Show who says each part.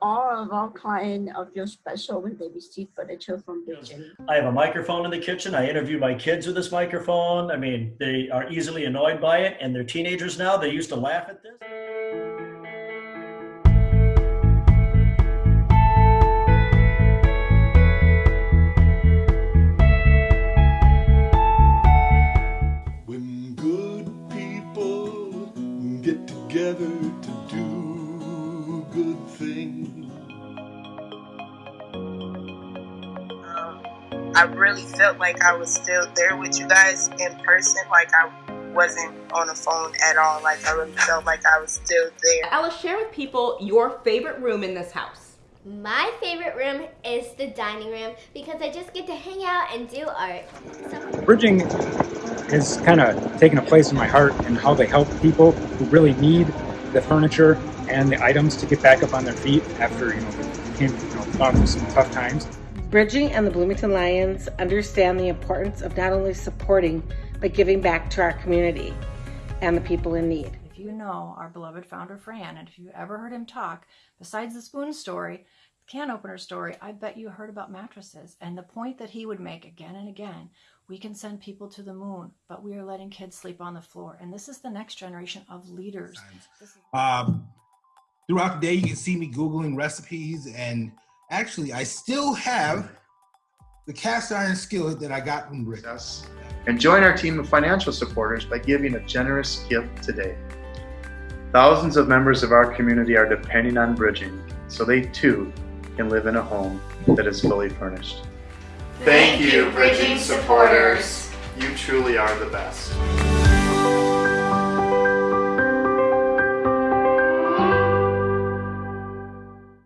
Speaker 1: all of our clients uh, feel special when they receive furniture from Bridging.
Speaker 2: I have a microphone in the kitchen. I interview my kids with this microphone. I mean, they are easily annoyed by it, and they're teenagers now. They used to laugh at this.
Speaker 3: When good people get together to do good things.
Speaker 4: um, I really felt like I was still there with you guys in person. Like I wasn't on the phone at all. Like I really felt like I was still there.
Speaker 5: Ella, share with people your favorite room in this house.
Speaker 6: My favorite room is the dining room because I just get to hang out and do art. So
Speaker 7: Bridging has kind of taken a place in my heart and how they help people who really need the furniture and the items to get back up on their feet after you know came you know gone through some tough times.
Speaker 8: Bridging and the Bloomington Lions understand the importance of not only supporting but giving back to our community and the people in need.
Speaker 9: If you know our beloved founder Fran, and if you ever heard him talk, besides the spoon story, the can opener story, I bet you heard about mattresses. And the point that he would make again and again we can send people to the moon, but we are letting kids sleep on the floor. And this is the next generation of leaders.
Speaker 10: Um, throughout the day, you can see me Googling recipes, and actually, I still have the cast iron skillet that I got from Rick.
Speaker 11: us and join our team of financial supporters by giving a generous gift today. Thousands of members of our community are depending on bridging so they too can live in a home that is fully furnished. Thank you, bridging supporters. You truly are the best.